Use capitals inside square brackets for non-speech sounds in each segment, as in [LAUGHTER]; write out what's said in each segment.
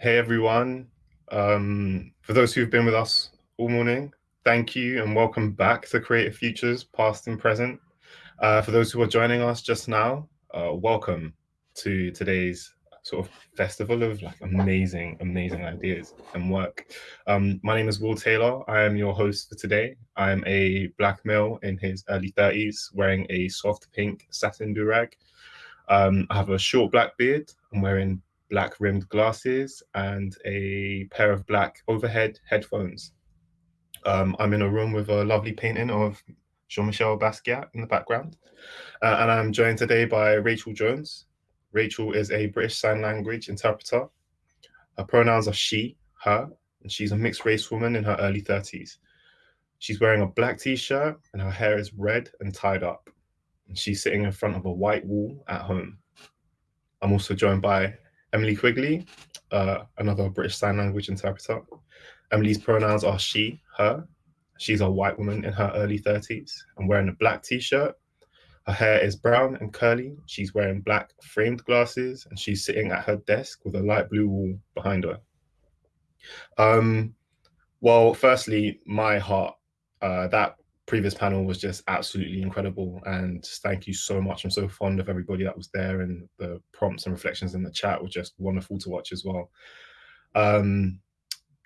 Hey everyone. Um, for those who've been with us all morning, thank you and welcome back to Creative Futures, past and present. Uh, for those who are joining us just now, uh, welcome to today's sort of festival of like amazing, amazing ideas and work. Um, my name is Will Taylor. I am your host for today. I am a black male in his early 30s wearing a soft pink satin durag. Um, I have a short black beard. I'm wearing black rimmed glasses and a pair of black overhead headphones. Um, I'm in a room with a lovely painting of Jean-Michel Basquiat in the background. Uh, and I'm joined today by Rachel Jones. Rachel is a British Sign Language interpreter. Her pronouns are she, her, and she's a mixed race woman in her early 30s. She's wearing a black t-shirt and her hair is red and tied up. And she's sitting in front of a white wall at home. I'm also joined by Emily Quigley, uh, another British Sign Language interpreter. Emily's pronouns are she, her. She's a white woman in her early 30s and wearing a black t-shirt. Her hair is brown and curly. She's wearing black framed glasses and she's sitting at her desk with a light blue wall behind her. Um, well, firstly, my heart, uh, that previous panel was just absolutely incredible. And thank you so much. I'm so fond of everybody that was there and the prompts and reflections in the chat were just wonderful to watch as well. Um,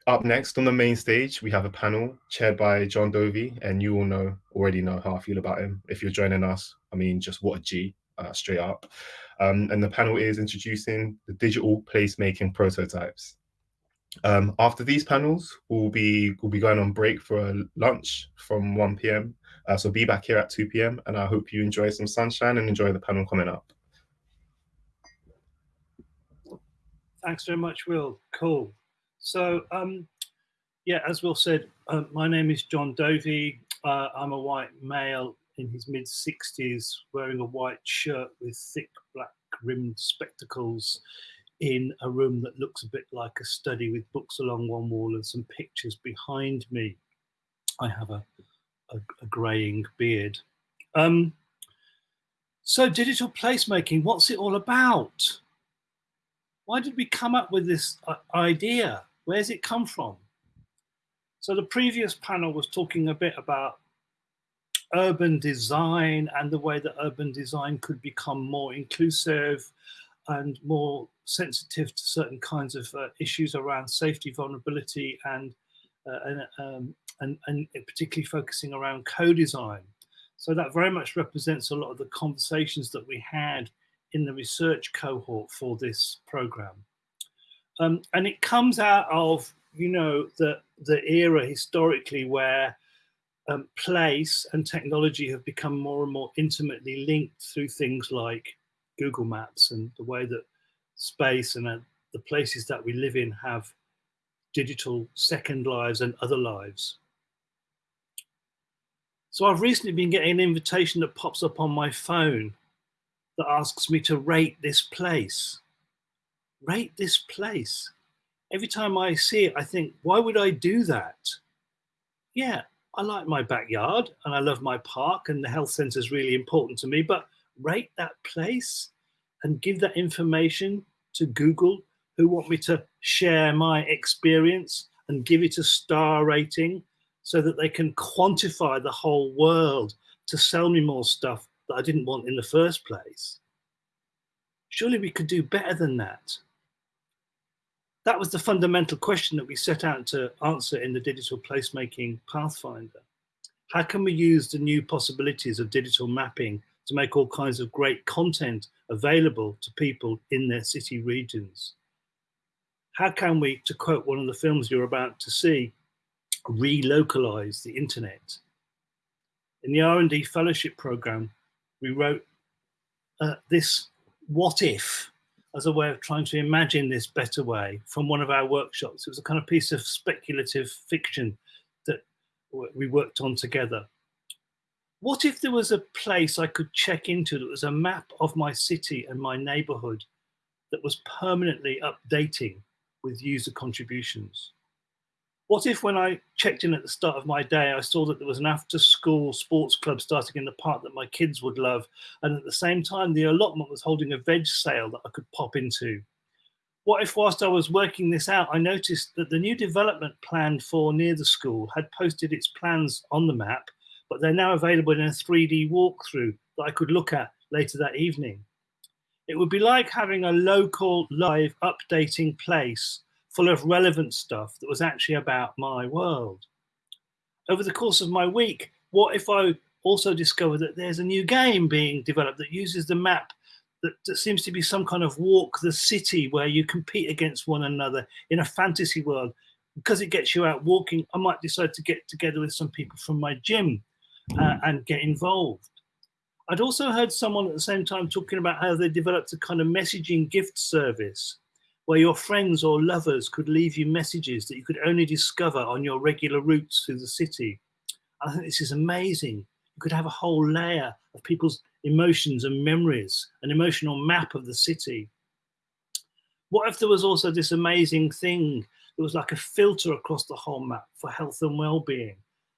up next on the main stage, we have a panel chaired by John Dovey, and you all know already know how I feel about him. If you're joining us, I mean, just what a G, uh, straight up. Um, and the panel is introducing the digital placemaking prototypes. Um, after these panels, we'll be we'll be going on break for lunch from 1 p.m. Uh, so be back here at 2 p.m. and I hope you enjoy some sunshine and enjoy the panel coming up. Thanks very much, Will. Cool. So um, yeah, as Will said, uh, my name is John Dovey. Uh, I'm a white male in his mid 60s wearing a white shirt with thick black rimmed spectacles in a room that looks a bit like a study with books along one wall and some pictures behind me. I have a, a, a greying beard. Um, so digital placemaking, what's it all about? Why did we come up with this uh, idea? Where's it come from? So the previous panel was talking a bit about urban design and the way that urban design could become more inclusive and more sensitive to certain kinds of uh, issues around safety, vulnerability, and, uh, and, um, and, and particularly focusing around co-design. So that very much represents a lot of the conversations that we had in the research cohort for this program. Um, and it comes out of, you know, the, the era historically where um, place and technology have become more and more intimately linked through things like Google Maps and the way that space and uh, the places that we live in have digital second lives and other lives. So I've recently been getting an invitation that pops up on my phone that asks me to rate this place. Rate this place. Every time I see it, I think, why would I do that? Yeah, I like my backyard and I love my park and the health centre is really important to me, but rate that place and give that information to Google who want me to share my experience and give it a star rating so that they can quantify the whole world to sell me more stuff that I didn't want in the first place. Surely we could do better than that. That was the fundamental question that we set out to answer in the digital placemaking pathfinder. How can we use the new possibilities of digital mapping to make all kinds of great content available to people in their city regions. How can we, to quote one of the films you're about to see, relocalize the internet? In the R&D fellowship program, we wrote uh, this what if as a way of trying to imagine this better way from one of our workshops. It was a kind of piece of speculative fiction that we worked on together what if there was a place I could check into that was a map of my city and my neighborhood that was permanently updating with user contributions? What if when I checked in at the start of my day, I saw that there was an after school sports club starting in the park that my kids would love. And at the same time, the allotment was holding a veg sale that I could pop into. What if whilst I was working this out, I noticed that the new development plan for near the school had posted its plans on the map, but they're now available in a 3D walkthrough that I could look at later that evening. It would be like having a local live updating place full of relevant stuff that was actually about my world. Over the course of my week, what if I also discovered that there's a new game being developed that uses the map that, that seems to be some kind of walk the city where you compete against one another in a fantasy world. Because it gets you out walking, I might decide to get together with some people from my gym uh, and get involved. I'd also heard someone at the same time talking about how they developed a kind of messaging gift service where your friends or lovers could leave you messages that you could only discover on your regular routes through the city. I think this is amazing. You could have a whole layer of people's emotions and memories, an emotional map of the city. What if there was also this amazing thing that was like a filter across the whole map for health and well-being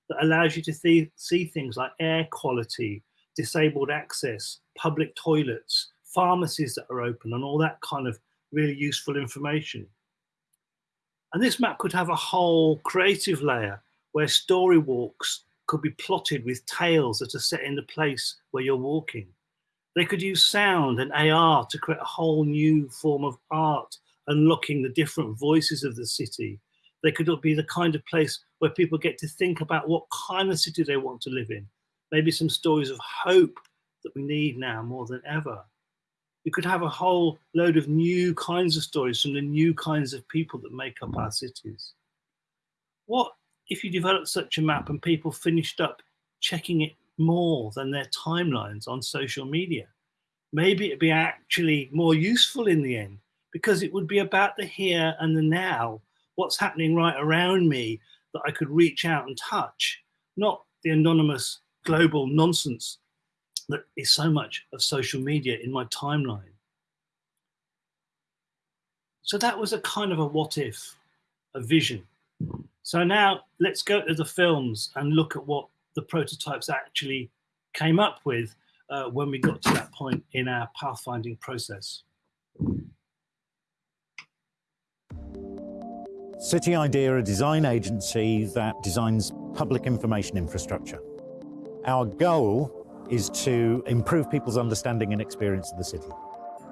that allows you to th see things like air quality, disabled access, public toilets, pharmacies that are open and all that kind of really useful information. And this map could have a whole creative layer where story walks could be plotted with tales that are set in the place where you're walking. They could use sound and AR to create a whole new form of art, unlocking the different voices of the city. They could be the kind of place where people get to think about what kind of city they want to live in. Maybe some stories of hope that we need now more than ever you could have a whole load of new kinds of stories from the new kinds of people that make up our cities. What if you developed such a map and people finished up checking it more than their timelines on social media? Maybe it'd be actually more useful in the end because it would be about the here and the now, what's happening right around me that I could reach out and touch, not the anonymous global nonsense that is so much of social media in my timeline. So that was a kind of a what if, a vision. So now let's go to the films and look at what the prototypes actually came up with uh, when we got to that point in our pathfinding process. City ID, a design agency that designs public information infrastructure. Our goal is to improve people's understanding and experience of the city.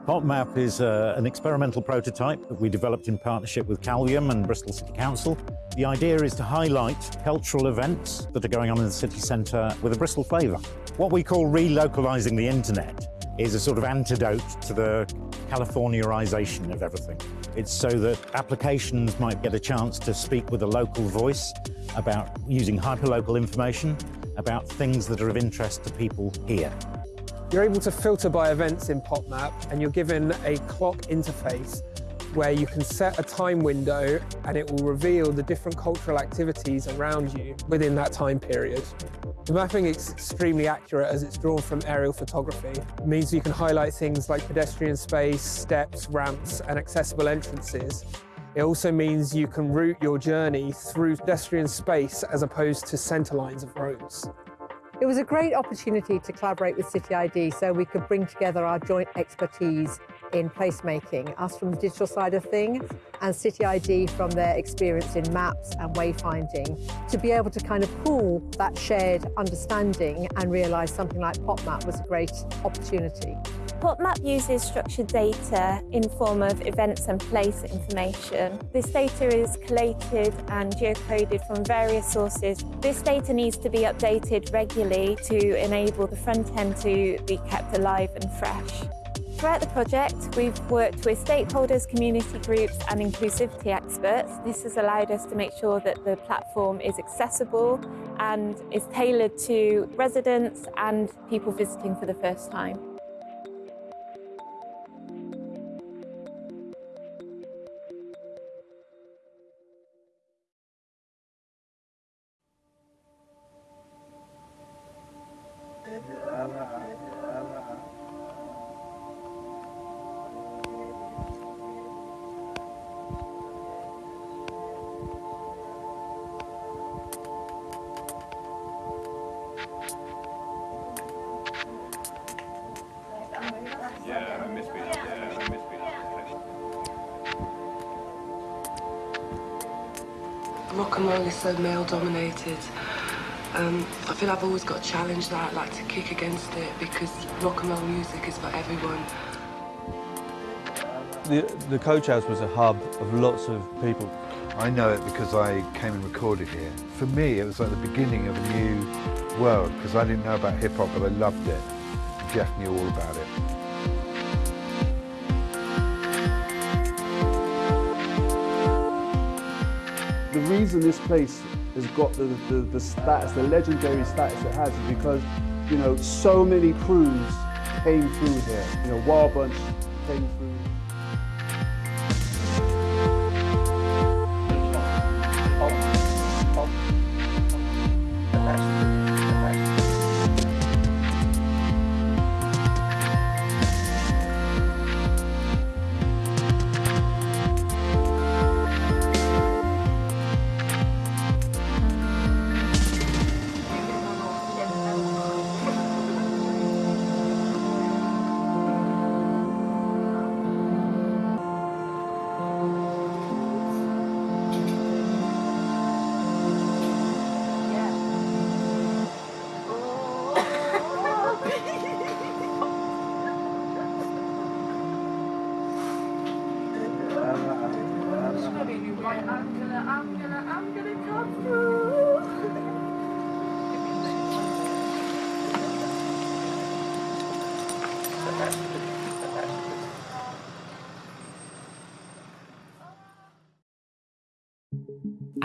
PopMap is uh, an experimental prototype that we developed in partnership with Calvium and Bristol City Council. The idea is to highlight cultural events that are going on in the city centre with a Bristol flavour. What we call relocalising the internet is a sort of antidote to the Californiaization of everything. It's so that applications might get a chance to speak with a local voice about using hyperlocal information about things that are of interest to people here. You're able to filter by events in PopMap and you're given a clock interface where you can set a time window and it will reveal the different cultural activities around you within that time period. The mapping is extremely accurate as it's drawn from aerial photography. It means you can highlight things like pedestrian space, steps, ramps and accessible entrances it also means you can route your journey through pedestrian space as opposed to centre lines of roads. It was a great opportunity to collaborate with City ID so we could bring together our joint expertise in placemaking, us from the digital side of things and City ID from their experience in maps and wayfinding, to be able to kind of pool that shared understanding and realise something like PopMap was a great opportunity. PopMap uses structured data in form of events and place information. This data is collated and geocoded from various sources. This data needs to be updated regularly to enable the front end to be kept alive and fresh. Throughout the project, we've worked with stakeholders, community groups and inclusivity experts. This has allowed us to make sure that the platform is accessible and is tailored to residents and people visiting for the first time. So male dominated. Um, I feel I've always got a challenge that I'd like to kick against it because rock and roll music is for everyone. The, the Coach House was a hub of lots of people. I know it because I came and recorded here. For me, it was like the beginning of a new world because I didn't know about hip hop, but I loved it. Jeff knew all about it. Reason this place has got the, the, the status, the legendary status it has, is because, you know, so many crews came through here. You know, Wild Bunch came through.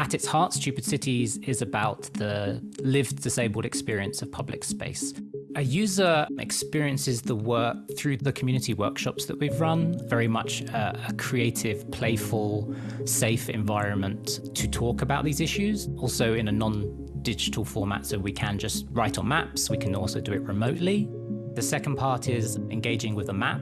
At its heart, Stupid Cities is about the lived disabled experience of public space. A user experiences the work through the community workshops that we've run, very much a, a creative, playful, safe environment to talk about these issues, also in a non-digital format so we can just write on maps, we can also do it remotely. The second part is engaging with a map.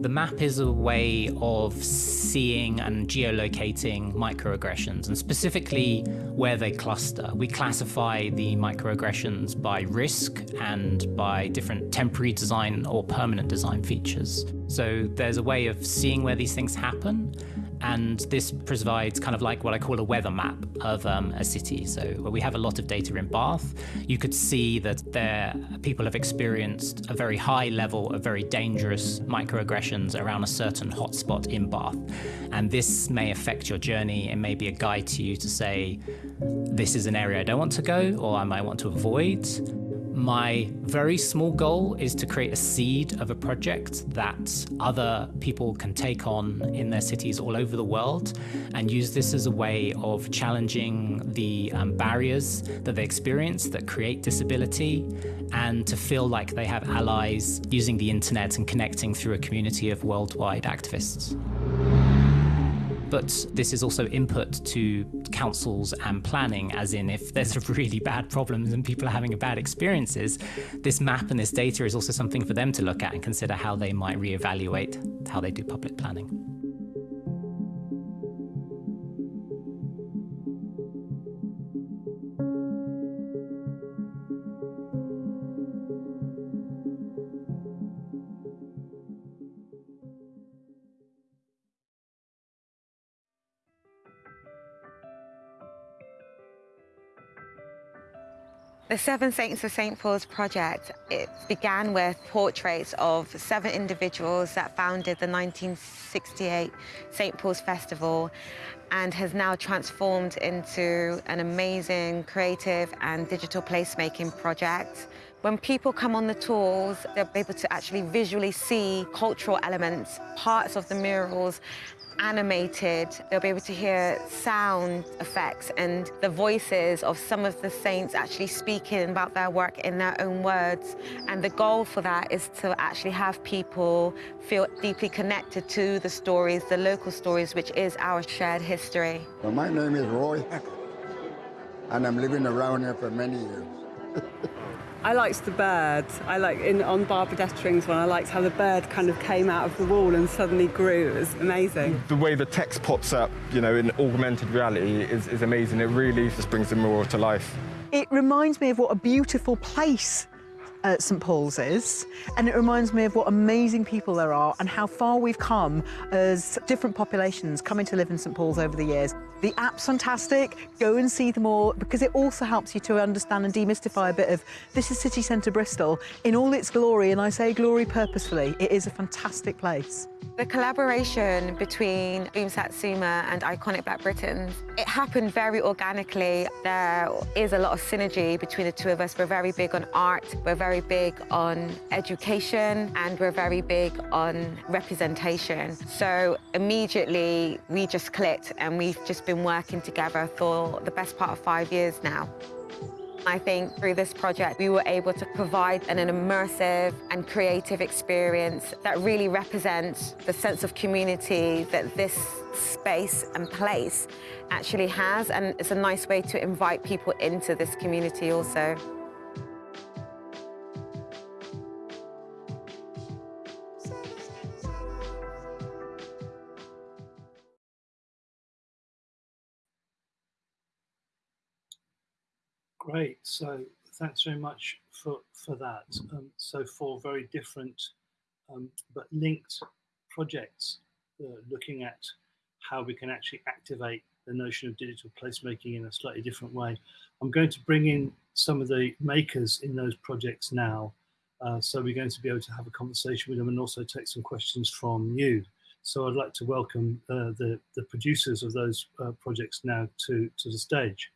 The map is a way of seeing and geolocating microaggressions and specifically where they cluster. We classify the microaggressions by risk and by different temporary design or permanent design features. So there's a way of seeing where these things happen and this provides kind of like what I call a weather map of um, a city. So where we have a lot of data in Bath, you could see that there people have experienced a very high level of very dangerous microaggressions around a certain hotspot in Bath. And this may affect your journey. It may be a guide to you to say, this is an area I don't want to go or I might want to avoid. My very small goal is to create a seed of a project that other people can take on in their cities all over the world and use this as a way of challenging the um, barriers that they experience that create disability and to feel like they have allies using the internet and connecting through a community of worldwide activists. But this is also input to councils and planning, as in if there's really bad problems and people are having bad experiences, this map and this data is also something for them to look at and consider how they might reevaluate how they do public planning. The Seven Saints of St. Paul's project, it began with portraits of seven individuals that founded the 1968 St. Paul's Festival and has now transformed into an amazing creative and digital placemaking project. When people come on the tours, they'll be able to actually visually see cultural elements, parts of the murals, animated. They'll be able to hear sound effects and the voices of some of the saints actually speaking about their work in their own words. And the goal for that is to actually have people feel deeply connected to the stories, the local stories, which is our shared history. Well, my name is Roy and I'm living around here for many years. [LAUGHS] I liked the bird. I like in on Barbara Dettering's one. I liked how the bird kind of came out of the wall and suddenly grew. It was amazing. The way the text pops up, you know, in augmented reality is, is amazing. It really just brings the mural to life. It reminds me of what a beautiful place uh, St Paul's is, and it reminds me of what amazing people there are and how far we've come as different populations coming to live in St Paul's over the years. The app's fantastic. Go and see them all because it also helps you to understand and demystify a bit of this is city centre Bristol in all its glory, and I say glory purposefully. It is a fantastic place. The collaboration between Boom Satsuma and Iconic Black Britons, it happened very organically. There is a lot of synergy between the two of us. We're very big on art, we're very big on education, and we're very big on representation. So immediately we just clicked and we've just been working together for the best part of five years now. I think through this project, we were able to provide an, an, immersive and creative experience that really represents the sense of community that this space and place actually has. And it's a nice way to invite people into this community also. Great. So thanks very much for, for that. Um, so four very different um, but linked projects uh, looking at how we can actually activate the notion of digital placemaking in a slightly different way. I'm going to bring in some of the makers in those projects now. Uh, so we're going to be able to have a conversation with them and also take some questions from you. So I'd like to welcome uh, the, the producers of those uh, projects now to, to the stage.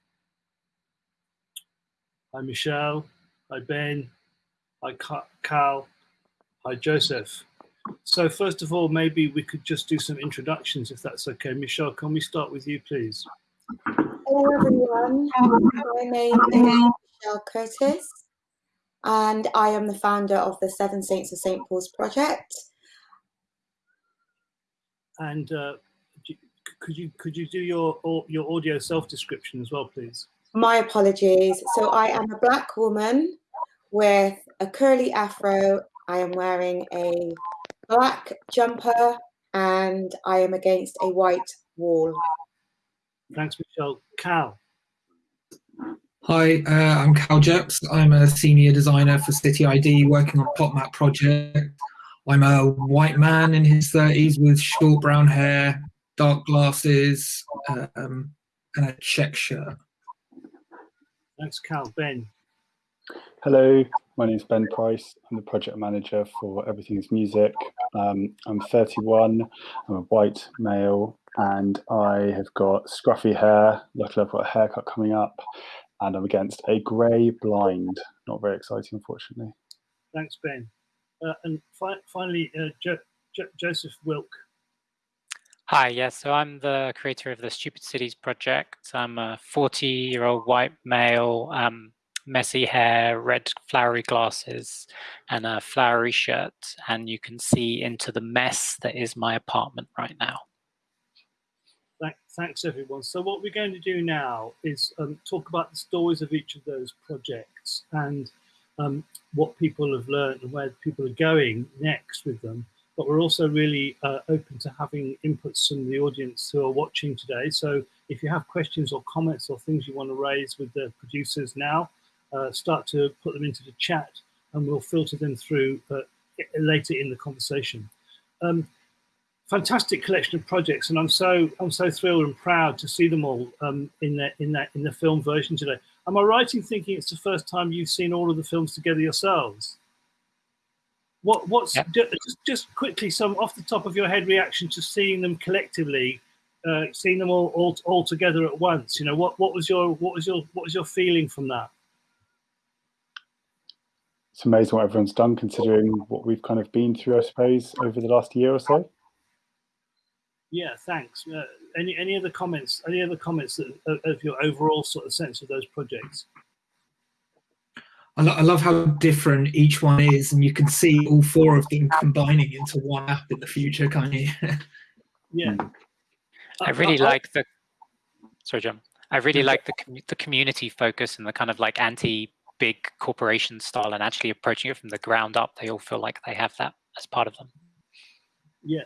Hi, Michelle. Hi, Ben. Hi, Cal. Hi, Joseph. So first of all, maybe we could just do some introductions, if that's okay. Michelle, can we start with you, please? Hello, everyone. My name is Michelle Curtis, and I am the founder of the Seven Saints of St. Paul's project. And uh, could you could you do your your audio self description as well, please? My apologies. So I am a black woman with a curly afro. I am wearing a black jumper and I am against a white wall. Thanks, Michelle. Cal. Hi, uh, I'm Cal Jeps. I'm a senior designer for City ID working on PopMap project. I'm a white man in his 30s with short brown hair, dark glasses, um, and a check shirt. Thanks, Cal. Ben. Hello, my name is Ben Price. I'm the project manager for Everything's Music. Um, I'm 31, I'm a white male, and I have got scruffy hair. Luckily, I've got a haircut coming up, and I'm against a grey blind. Not very exciting, unfortunately. Thanks, Ben. Uh, and fi finally, uh, jo jo Joseph Wilk. Hi, yes, so I'm the creator of the Stupid Cities project. I'm a 40 year old white male, um, messy hair, red flowery glasses, and a flowery shirt. And you can see into the mess that is my apartment right now. Thanks, everyone. So what we're going to do now is um, talk about the stories of each of those projects and um, what people have learned and where people are going next with them but we're also really uh, open to having inputs from the audience who are watching today. So if you have questions or comments or things you want to raise with the producers now, uh, start to put them into the chat and we'll filter them through uh, later in the conversation. Um, fantastic collection of projects, and I'm so I'm so thrilled and proud to see them all um, in that in that in the film version today. Am I right in thinking it's the first time you've seen all of the films together yourselves? What what's yeah. just, just quickly some off the top of your head reaction to seeing them collectively, uh, seeing them all, all all together at once? You know what what was your what was your what was your feeling from that? It's amazing what everyone's done, considering what we've kind of been through, I suppose, over the last year or so. Yeah, thanks. Uh, any any other comments? Any other comments that, of, of your overall sort of sense of those projects? I, lo I, love how different each one is, and you can see all four of them combining into one app in the future, can't you? [LAUGHS] yeah. I really like the. Sorry, John. I really like the the community focus and the kind of like anti big corporation style, and actually approaching it from the ground up. They all feel like they have that as part of them. Yeah,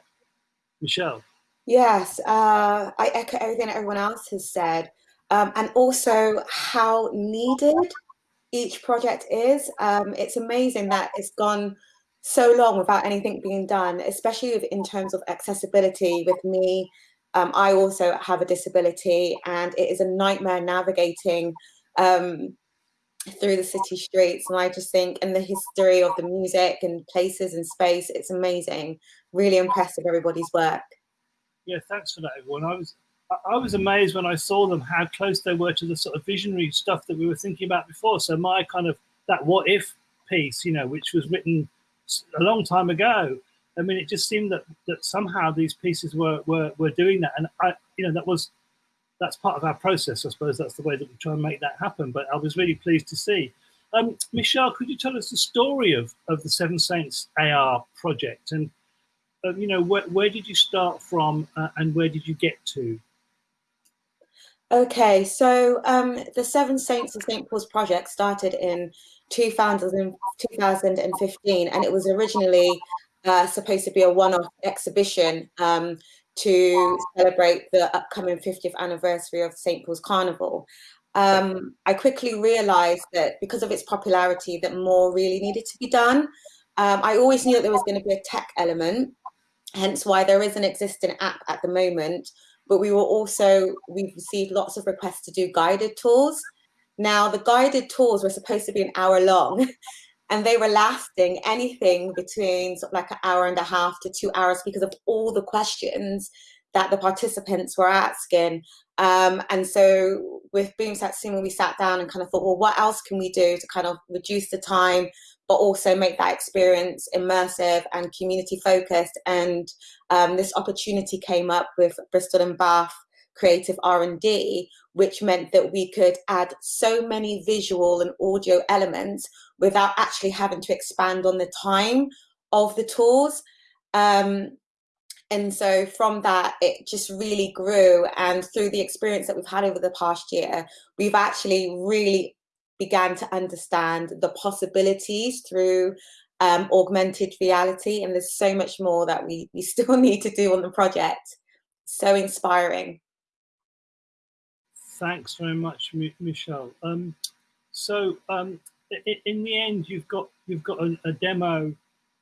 Michelle. Yes, uh, I echo everything everyone else has said, um, and also how needed each project is. Um, it's amazing that it's gone so long without anything being done, especially in terms of accessibility with me Um, I also have a disability, and it is a nightmare navigating um, through the city streets. And I just think, in the history of the music and places and space, it's amazing. Really impressive, everybody's work. Yeah, thanks for that, everyone. I was I was amazed when I saw them how close they were to the sort of visionary stuff that we were thinking about before. So my kind of that what if piece, you know, which was written a long time ago. I mean, it just seemed that that somehow these pieces were were were doing that, and I, you know, that was that's part of our process. I suppose that's the way that we try and make that happen. But I was really pleased to see. Um, Michelle, could you tell us the story of of the Seven Saints AR project, and uh, you know, where where did you start from, uh, and where did you get to? Okay, so um, the Seven Saints of St. Paul's project started in 2000, 2015, and it was originally uh, supposed to be a one-off exhibition um, to celebrate the upcoming 50th anniversary of St. Paul's Carnival. Um, I quickly realized that because of its popularity that more really needed to be done. Um, I always knew that there was going to be a tech element, hence why there is an existing app at the moment but we were also, we've received lots of requests to do guided tours. Now, the guided tours were supposed to be an hour long [LAUGHS] and they were lasting anything between sort of like an hour and a half to two hours because of all the questions that the participants were asking. Um, and so with Boom Satsuma, we sat down and kind of thought, well, what else can we do to kind of reduce the time, but also make that experience immersive and community focused. And um, this opportunity came up with Bristol and Bath Creative R&D, which meant that we could add so many visual and audio elements without actually having to expand on the time of the tours. Um, and so from that, it just really grew. And through the experience that we've had over the past year, we've actually really began to understand the possibilities through um, augmented reality. And there's so much more that we, we [LAUGHS] still need to do on the project. So inspiring. Thanks very much, Michelle. Um, so um, in the end, you've got you've got a, a demo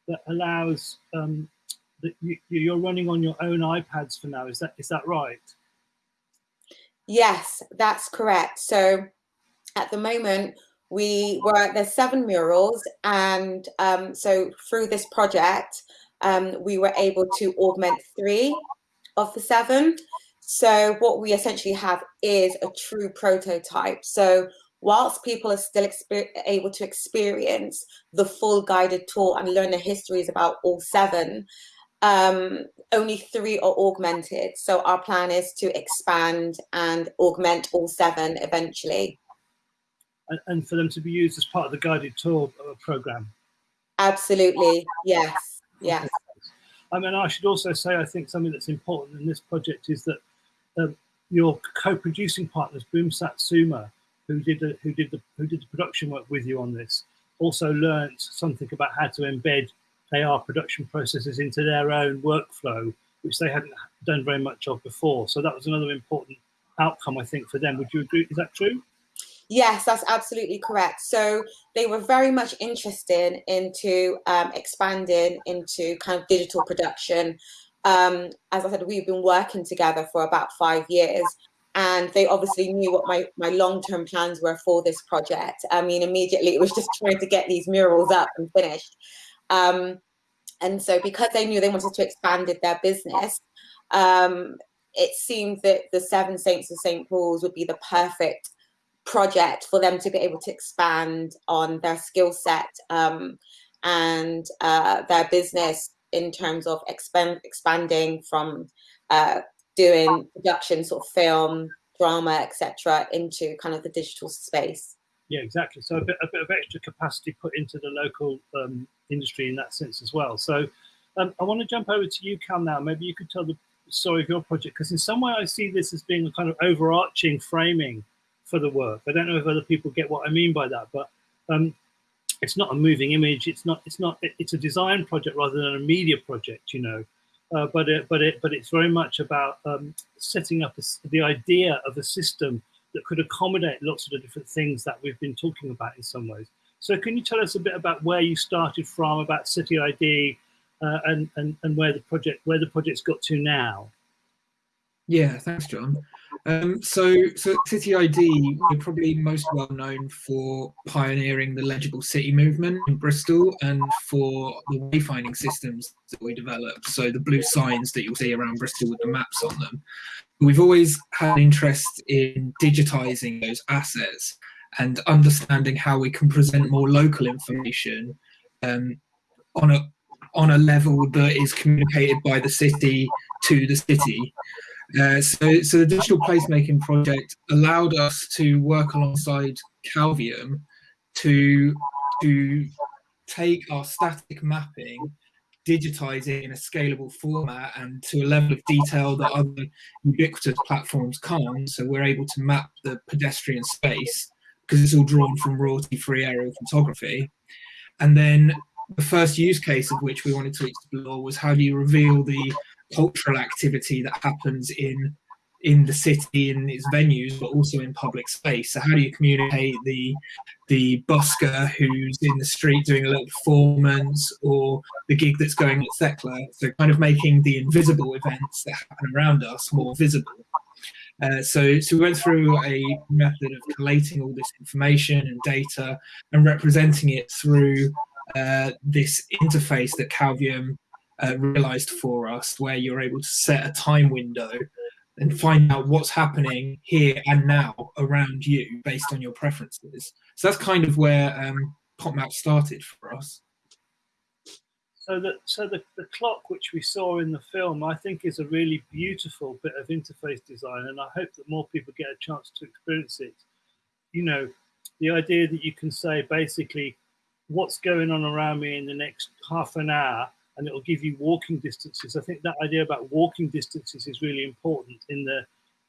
that allows um, that you, you're running on your own iPads for now. Is that is that right? Yes, that's correct. So at the moment, we were there's seven murals, and um, so through this project, um, we were able to augment three of the seven. So what we essentially have is a true prototype. So whilst people are still able to experience the full guided tour and learn the histories about all seven, um, only three are augmented. So our plan is to expand and augment all seven eventually and, and for them to be used as part of the guided tour program. Absolutely, yes, yes. I mean, I should also say, I think something that's important in this project is that um, your co-producing partners, Boom Satsuma, who did the, who did the who did the production work with you on this, also learned something about how to embed AR production processes into their own workflow, which they hadn't done very much of before. So that was another important outcome, I think, for them. Would you agree? Is that true? Yes, that's absolutely correct. So they were very much interested into um, expanding into kind of digital production. Um, as I said, we've been working together for about five years and they obviously knew what my, my long-term plans were for this project. I mean, immediately it was just trying to get these murals up and finished. Um, and so because they knew they wanted to expand their business, um, it seemed that the Seven Saints of St. Paul's would be the perfect project for them to be able to expand on their skill set um, and uh, their business in terms of expand, expanding from uh, doing production, sort of film, drama, etc., into kind of the digital space. Yeah, exactly. So a bit, a bit of extra capacity put into the local um, industry in that sense as well. So um, I want to jump over to you, Cal, now. Maybe you could tell the story of your project, because in some way I see this as being a kind of overarching framing for the work. I don't know if other people get what I mean by that, but um, it's not a moving image. It's not. It's not. It's a design project rather than a media project. You know, uh, but it, but it, but it's very much about um, setting up a, the idea of a system that could accommodate lots of the different things that we've been talking about in some ways. So, can you tell us a bit about where you started from, about City ID, uh, and and and where the project where the project's got to now? Yeah, thanks, John. Um, so, so City ID, we're probably most well known for pioneering the legible city movement in Bristol and for the wayfinding systems that we developed. So the blue signs that you'll see around Bristol with the maps on them. We've always had an interest in digitizing those assets and understanding how we can present more local information um, on a on a level that is communicated by the city to the city. Uh, so, so the digital placemaking project allowed us to work alongside Calvium to to take our static mapping, digitize it in a scalable format and to a level of detail that other ubiquitous platforms can't. So we're able to map the pedestrian space because it's all drawn from royalty-free aerial photography. And then the first use case of which we wanted to explore was how do you reveal the cultural activity that happens in in the city in its venues but also in public space. So how do you communicate the the busker who's in the street doing a little performance or the gig that's going at Thekla so kind of making the invisible events that happen around us more visible. Uh, so, so we went through a method of collating all this information and data and representing it through uh, this interface that Calvium uh, realized for us, where you're able to set a time window and find out what's happening here and now around you based on your preferences. So that's kind of where um, PopMap started for us. So the so the, the clock which we saw in the film, I think, is a really beautiful bit of interface design, and I hope that more people get a chance to experience it. You know, the idea that you can say basically what's going on around me in the next half an hour and it'll give you walking distances. I think that idea about walking distances is really important in the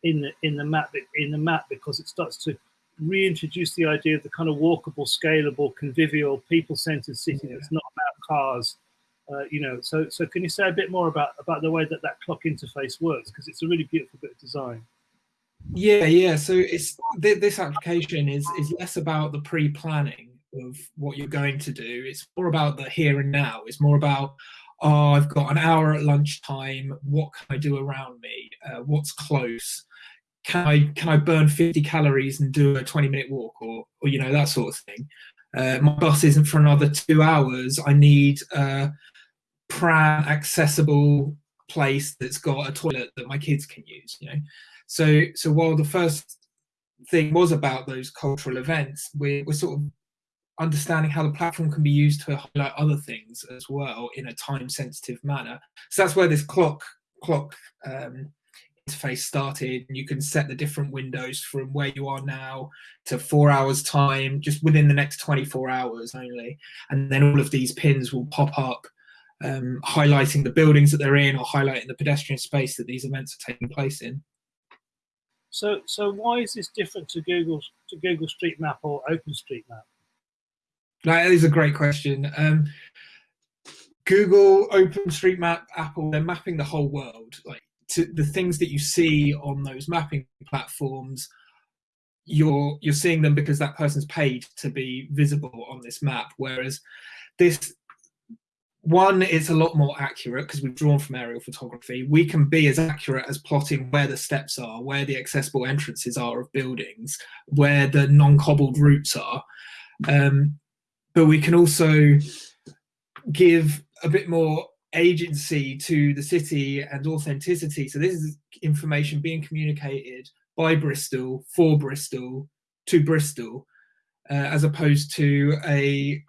in the in the map in the map because it starts to reintroduce the idea of the kind of walkable, scalable, convivial, people-centered city yeah. that's not about cars. Uh, you know, so so can you say a bit more about about the way that that clock interface works because it's a really beautiful bit of design. Yeah, yeah. So it's th this application is is less about the pre-planning of what you're going to do. It's more about the here and now. It's more about, oh, I've got an hour at lunchtime. What can I do around me? Uh, what's close? Can I can I burn 50 calories and do a 20 minute walk or or you know that sort of thing? Uh, my bus isn't for another two hours. I need a pram accessible place that's got a toilet that my kids can use. You know, so so while the first thing was about those cultural events, we're, we're sort of understanding how the platform can be used to highlight other things as well in a time sensitive manner. So that's where this clock clock um, interface started. You can set the different windows from where you are now to four hours time, just within the next 24 hours only. And then all of these pins will pop up um, highlighting the buildings that they're in or highlighting the pedestrian space that these events are taking place in. So, so why is this different to Google to Google Street Map or OpenStreetMap? That is a great question. Um, Google, OpenStreetMap, Apple, they're mapping the whole world. Like to the things that you see on those mapping platforms, you're you're seeing them because that person's paid to be visible on this map. Whereas this one is a lot more accurate because we've drawn from aerial photography. We can be as accurate as plotting where the steps are, where the accessible entrances are of buildings, where the non-cobbled routes are. Um, but we can also give a bit more agency to the city and authenticity. So this is information being communicated by Bristol for Bristol to Bristol, uh, as opposed to a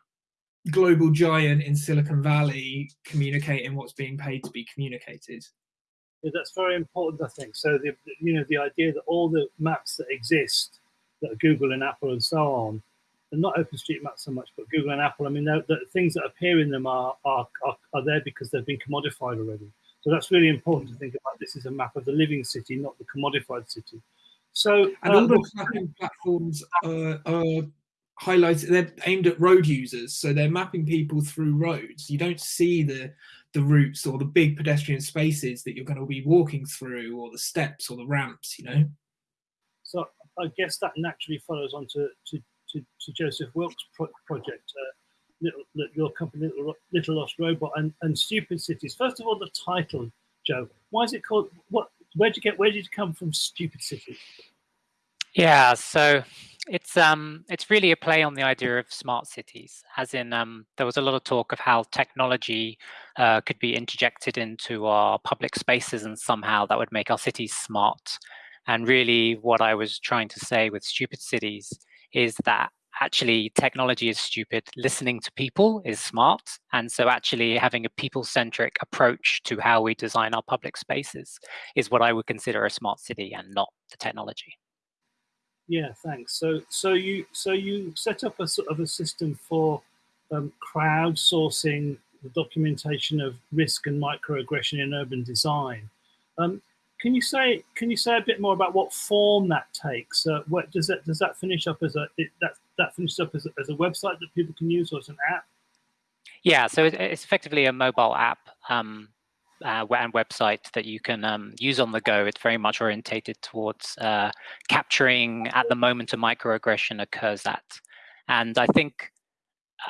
global giant in Silicon Valley communicating what's being paid to be communicated. Yeah, that's very important, I think. So the you know the idea that all the maps that exist, that Google and Apple and so on, not OpenStreetMap so much, but Google and Apple. I mean, the things that appear in them are, are, are, are there because they've been commodified already. So that's really important to think about. This is a map of the living city, not the commodified city. So and all uh, the mapping platforms uh, are highlighted. They're aimed at road users, so they're mapping people through roads. You don't see the the routes or the big pedestrian spaces that you're going to be walking through, or the steps or the ramps. You know. So I guess that naturally follows on to, to to, to Joseph Wilkes' pro project, uh, Little, your company, Little, Little Lost Robot, and, and Stupid Cities. First of all, the title, Joe. Why is it called? What where did you get? Where did you come from? Stupid Cities. Yeah, so it's um it's really a play on the idea of smart cities, as in um, there was a lot of talk of how technology uh, could be interjected into our public spaces and somehow that would make our cities smart. And really, what I was trying to say with Stupid Cities is that actually technology is stupid, listening to people is smart. And so actually having a people-centric approach to how we design our public spaces is what I would consider a smart city and not the technology. Yeah, thanks. So, so you so you set up a sort of a system for um, crowdsourcing the documentation of risk and microaggression in urban design. Um, can you say can you say a bit more about what form that takes? Uh, what does that does that finish up as a it, that that finishes up as a, as a website that people can use or as an app? Yeah, so it's effectively a mobile app um, uh, and website that you can um, use on the go. It's very much orientated towards uh, capturing at the moment a microaggression occurs at. And I think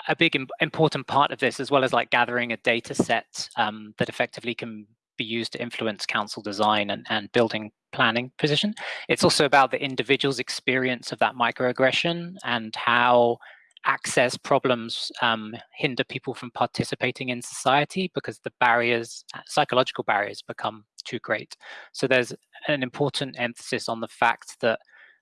a big important part of this, as well as like gathering a data set um, that effectively can be used to influence council design and, and building planning position. It's also about the individual's experience of that microaggression and how access problems um, hinder people from participating in society because the barriers, psychological barriers become too great. So there's an important emphasis on the fact that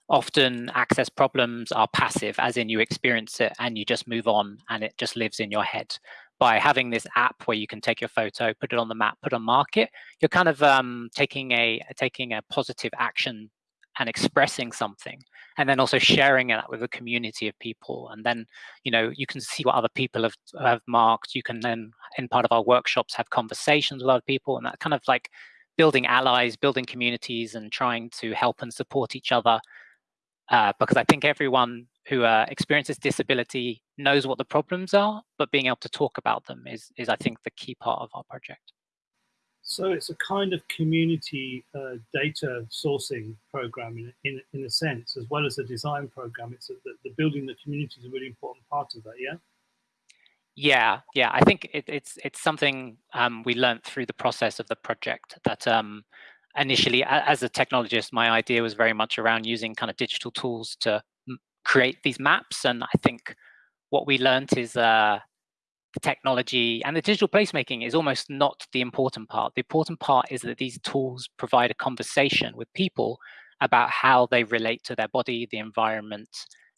often access problems are passive, as in you experience it and you just move on and it just lives in your head. By having this app where you can take your photo, put it on the map, put on market, you're kind of um, taking a taking a positive action and expressing something and then also sharing that with a community of people and then you know you can see what other people have have marked you can then in part of our workshops have conversations with other people and that kind of like building allies building communities and trying to help and support each other uh, because I think everyone who uh, experiences disability knows what the problems are, but being able to talk about them is, is I think, the key part of our project. So it's a kind of community uh, data sourcing program in, in, in a sense, as well as a design program. It's a, the, the building the community is a really important part of that, yeah? Yeah, yeah. I think it, it's it's something um, we learned through the process of the project that um, initially, as a technologist, my idea was very much around using kind of digital tools to create these maps. And I think what we learned is uh, the technology and the digital placemaking is almost not the important part. The important part is that these tools provide a conversation with people about how they relate to their body, the environment,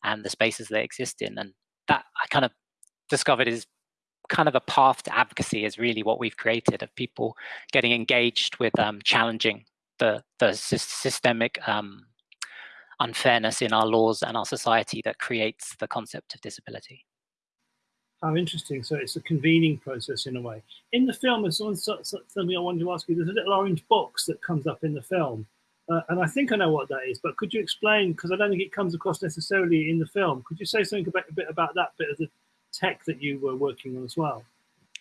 and the spaces they exist in. And that I kind of discovered is kind of a path to advocacy is really what we've created of people getting engaged with um, challenging the, the systemic um, unfairness in our laws and our society that creates the concept of disability. How interesting. So it's a convening process in a way. In the film, there's something I wanted to ask you. There's a little orange box that comes up in the film. Uh, and I think I know what that is, but could you explain, because I don't think it comes across necessarily in the film, could you say something about, a bit about that bit of the tech that you were working on as well?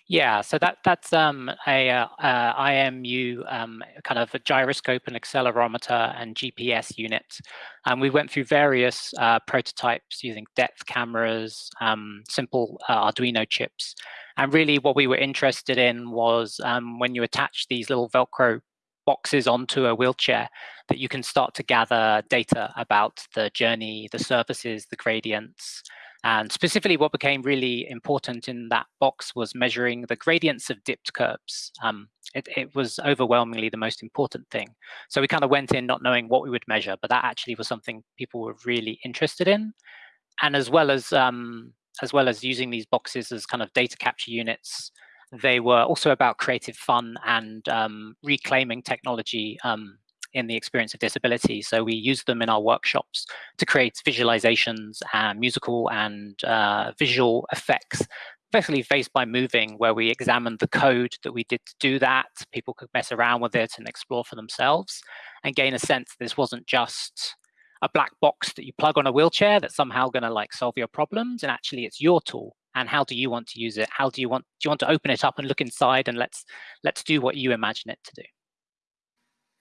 Yeah, so that that's um, a uh, uh, IMU um, kind of a gyroscope and accelerometer and GPS unit. And we went through various uh, prototypes using depth cameras, um, simple uh, Arduino chips. And really what we were interested in was um, when you attach these little Velcro boxes onto a wheelchair, that you can start to gather data about the journey, the surfaces, the gradients, and specifically what became really important in that box was measuring the gradients of dipped curbs. Um, it, it, was overwhelmingly the most important thing. So we kind of went in not knowing what we would measure, but that actually was something people were really interested in. And as well as um, as well as using these boxes as kind of data capture units, they were also about creative fun and um, reclaiming technology um, in the experience of disability. So we use them in our workshops to create visualizations and musical and uh, visual effects, effectively faced by moving, where we examined the code that we did to do that. People could mess around with it and explore for themselves and gain a sense this wasn't just a black box that you plug on a wheelchair that's somehow going to like solve your problems and actually it's your tool and how do you want to use it how do you want do you want to open it up and look inside and let's let's do what you imagine it to do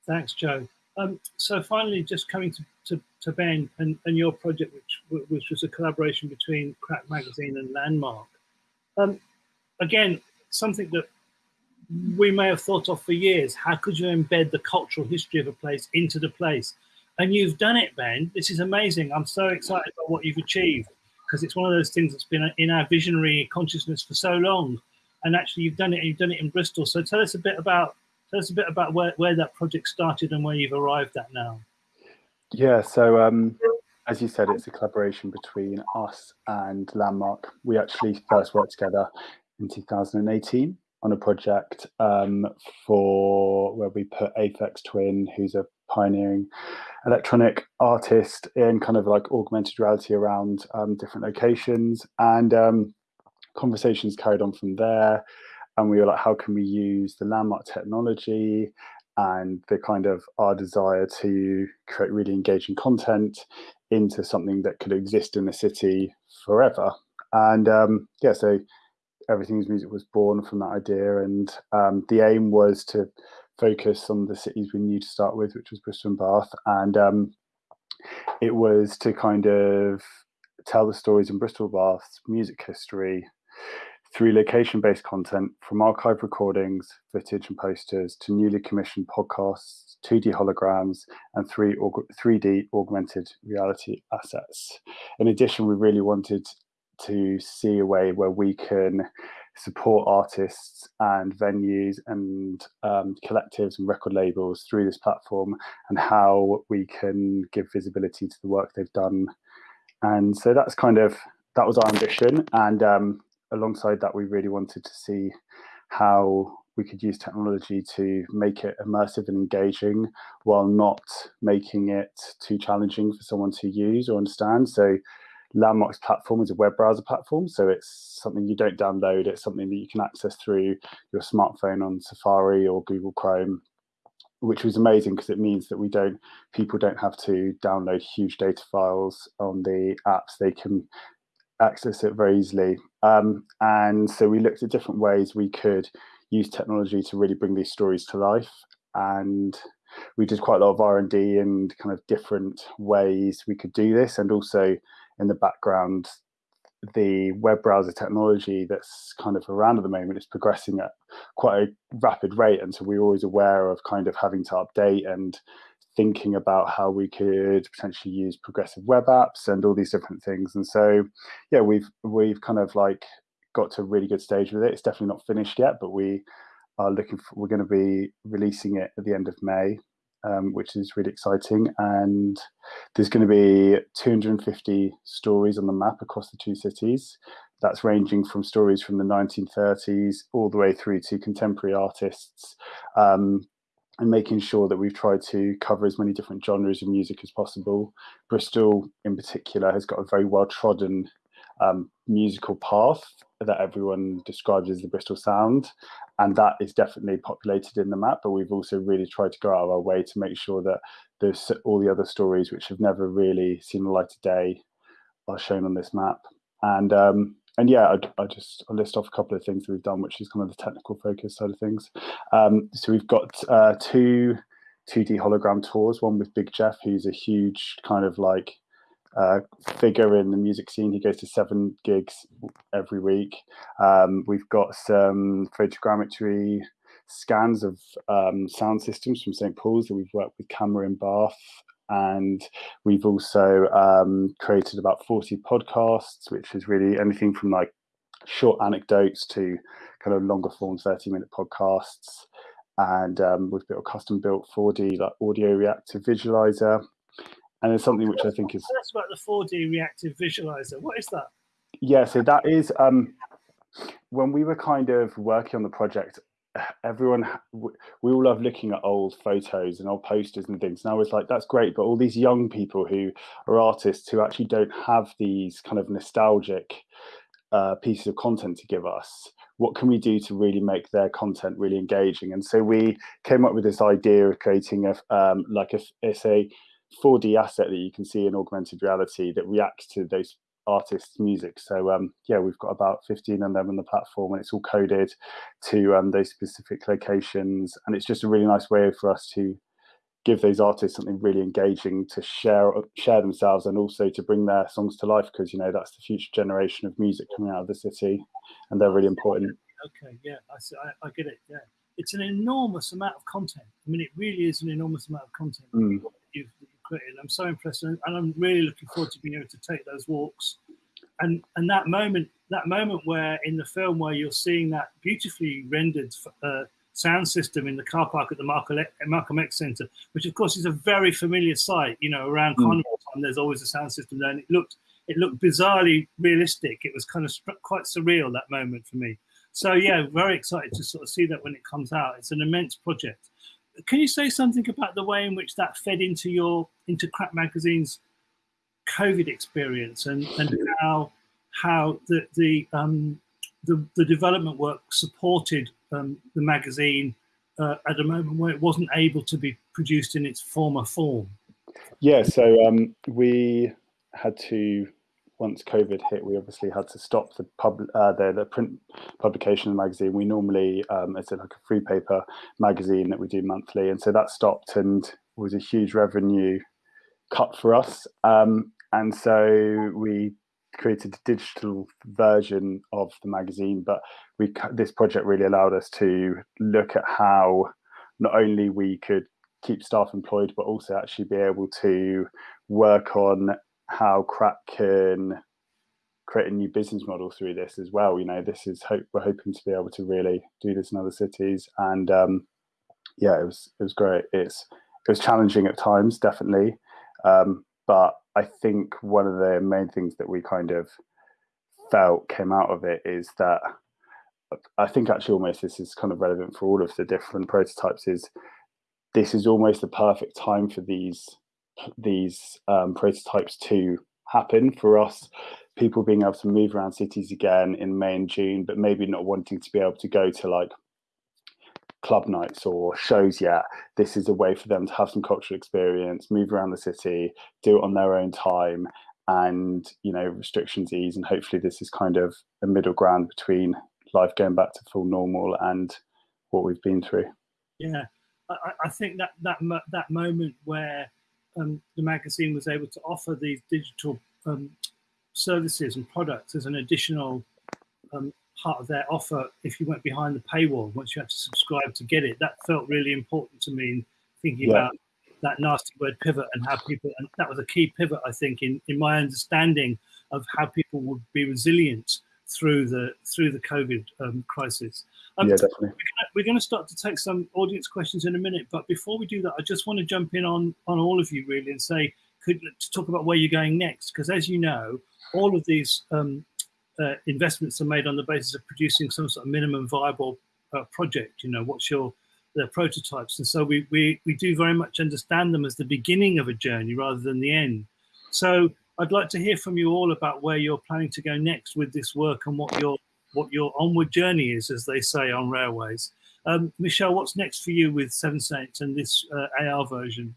Thanks, Joe. Um, so finally, just coming to, to, to Ben and, and, your project, which, which was a collaboration between Crack Magazine and Landmark. Um, again, something that we may have thought of for years. How could you embed the cultural history of a place into the place? And you've done it, Ben. This is amazing. I'm so excited about what you've achieved because it's one of those things that's been in our visionary consciousness for so long. And actually, you've done it. And You've done it in Bristol. So tell us a bit about tell us a bit about where, where that project started and where you've arrived at now. Yeah. So um, as you said, it's a collaboration between us and Landmark. We actually first worked together in 2018 on a project um, for where we put Aphex Twin, who's a pioneering electronic artist in kind of like augmented reality around um, different locations and um, conversations carried on from there and we were like how can we use the landmark technology and the kind of our desire to create really engaging content into something that could exist in the city forever and um, yeah so everything's music was born from that idea and um, the aim was to focus on the cities we knew to start with, which was Bristol and Bath. And um, it was to kind of tell the stories in Bristol Bath's music history through location based content from archive recordings, footage, and posters to newly commissioned podcasts, 2D holograms, and 3 3D augmented reality assets. In addition, we really wanted to see a way where we can support artists and venues and um, collectives and record labels through this platform and how we can give visibility to the work they've done. And so that's kind of that was our ambition. And um, alongside that, we really wanted to see how we could use technology to make it immersive and engaging while not making it too challenging for someone to use or understand. So Landmark's platform is a web browser platform, so it's something you don't download. It's something that you can access through your smartphone on Safari or Google Chrome, which was amazing because it means that we don't people don't have to download huge data files on the apps. They can access it very easily. Um, and so we looked at different ways we could use technology to really bring these stories to life. And we did quite a lot of R&D and kind of different ways we could do this and also in the background, the web browser technology that's kind of around at the moment is progressing at quite a rapid rate. And so we're always aware of kind of having to update and thinking about how we could potentially use progressive web apps and all these different things. And so, yeah, we've we've kind of like got to a really good stage with it. It's definitely not finished yet, but we are looking for, we're going to be releasing it at the end of May um, which is really exciting. And there's going to be 250 stories on the map across the two cities. That's ranging from stories from the 1930s all the way through to contemporary artists. Um, and making sure that we've tried to cover as many different genres of music as possible. Bristol, in particular, has got a very well trodden um, musical path that everyone describes as the Bristol sound. And that is definitely populated in the map, but we've also really tried to go out of our way to make sure that there's all the other stories which have never really seen the light of day are shown on this map. And um, and yeah, I, I just I'll list off a couple of things that we've done, which is kind of the technical focus side of things. Um, so we've got uh, two 2D hologram tours, one with Big Jeff, who's a huge kind of like uh, figure in the music scene. He goes to seven gigs every week. Um, we've got some photogrammetry scans of um, sound systems from St. Paul's that we've worked with Camera in Bath. And we've also um, created about 40 podcasts, which is really anything from like short anecdotes to kind of longer form 30 minute podcasts. And um, we've built a custom built 4D like audio reactive visualizer and it's something which I think is. That's about the 4D reactive visualizer. What is that? Yeah, so that is um, when we were kind of working on the project. Everyone, we all love looking at old photos and old posters and things. And I was like, that's great, but all these young people who are artists who actually don't have these kind of nostalgic uh, pieces of content to give us, what can we do to really make their content really engaging? And so we came up with this idea of creating a um, like a, it's a 4D asset that you can see in augmented reality that reacts to those artists' music. So um, yeah, we've got about 15 of them on the platform, and it's all coded to um, those specific locations. And it's just a really nice way for us to give those artists something really engaging to share share themselves and also to bring their songs to life because you know that's the future generation of music coming out of the city and they're really important okay yeah i, I, I get it yeah it's an enormous amount of content. I mean, it really is an enormous amount of content Mm. you've, I'm so impressed, and, I'm really looking forward to being able to take those walks. And and that moment, that moment where in the film where you're seeing that beautifully rendered uh, sound system in the car park at the Malcolm Malcolm X Centre, which of course is a very familiar sight. You know, around Mm. carnival time, there's always a sound system there, and it looked it looked bizarrely realistic. It was kind of quite surreal that moment for me. So yeah, very excited to sort of see that when it comes out. It's an immense project. Can you say something about the way in which that fed into your into Crack Magazine's COVID experience and, and how how the the um, the, the development work supported um, the magazine uh, at a moment where it wasn't able to be produced in its former form? Yeah, so um, we had to once COVID hit, we obviously had to stop the pub uh, the, the print publication of the magazine. We normally um, it's like a free paper magazine that we do monthly, and so that stopped and was a huge revenue cut for us. Um, and so we created a digital version of the magazine, but we this project really allowed us to look at how not only we could keep staff employed, but also actually be able to work on how crack can create a new business model through this as well. You know, this is hope we're hoping to be able to really do this in other cities, and um, yeah, it was it was great. It's it was challenging at times, definitely, um, but I think one of the main things that we kind of felt came out of it is that I think actually almost this is kind of relevant for all of the different prototypes. Is this is almost the perfect time for these these um, prototypes to happen for us. People being able to move around cities again in may and june but maybe not wanting to be able to go to like club nights or shows yet. This is a way for them to have some cultural experience move around the city do it on their own time and you know restrictions ease and hopefully this is kind of a middle ground between life going back to full normal and what we've been through. Yeah, I, I- think that that that moment where um, the magazine was able to offer these digital um, services and products as an additional um, part of their offer, if you went behind the paywall, once you had to subscribe to get it, that felt really important to me. In thinking Yeah. about that nasty word pivot and how people, and that was a key pivot, I think, in in my understanding of how people would be resilient through the through the COVID um, crisis. Um, yeah definitely we're going to start to take some audience questions in a minute, but before we do that, I just want to jump in on on all of you really and say, could to talk about where you're going next, because as you know, all of these um, uh, investments are made on the basis of producing some sort of minimum viable uh, project. You know, what's your their prototypes, and so we we we do very much understand them as the beginning of a journey rather than the end. So I'd like to hear from you all about where you're planning to go next with this work and what your what your onward journey is, as they say on railways. Um, Michelle, what's next for you with Seven Saints and this uh, AR version?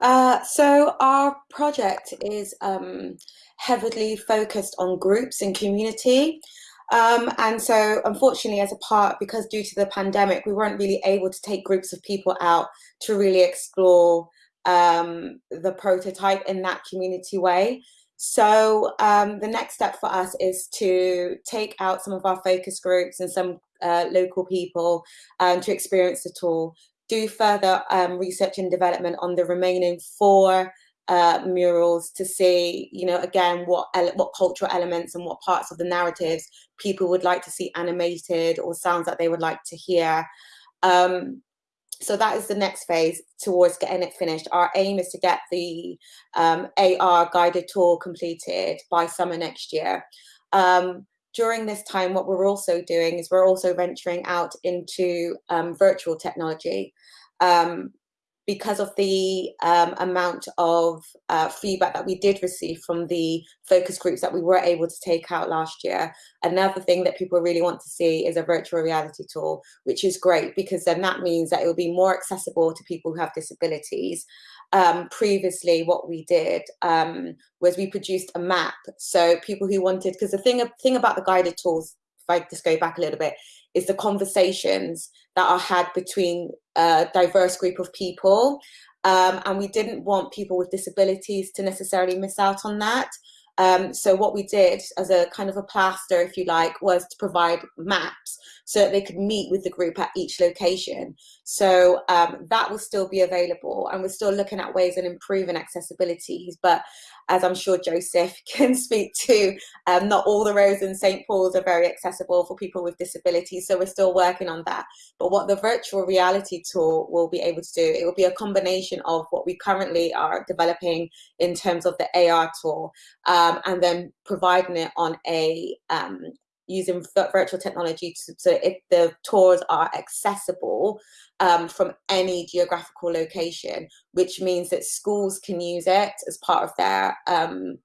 Uh, so our project is um, heavily focused on groups and community. Um, and so unfortunately as a part, because due to the pandemic, we weren't really able to take groups of people out to really explore um, the prototype in that community way. So um, the next step for us is to take out some of our focus groups and some uh, local people um, to experience the tour, do further um, research and development on the remaining four uh, murals to see, you know, again, what what cultural elements and what parts of the narratives people would like to see animated or sounds that they would like to hear. Um, so that is the next phase towards getting it finished. Our aim is to get the um, AR guided tour completed by summer next year. Um, during this time, what we're also doing is we're also venturing out into um, virtual technology. Because of the um, amount of uh, feedback that we did receive from the focus groups that we were able to take out last year. Another thing that people really want to see is a virtual reality tour, which is great because then that means that it will be more accessible to people who have disabilities. Um, previously, what we did um, was we produced a map. So people who wanted, because the thing, thing about the guided tours, if I just go back a little bit, is the conversations that are had between a diverse group of people. Um, and we didn't want people with disabilities to necessarily miss out on that. Um, so what we did as a kind of a plaster, if you like, was to provide maps so that they could meet with the group at each location. So um, that will still be available and we're still looking at ways of improving accessibility. But as I'm sure Joseph [LAUGHS] can speak to, um, not all the roads in St. Paul's are very accessible for people with disabilities. So we're still working on that. But what the virtual reality tool will be able to do, it will be a combination of what we currently are developing in terms of the AR tool um, and then providing it on a um, using virtual technology to, so if the tours are accessible um, from any geographical location, which means that schools can use it as part of their um,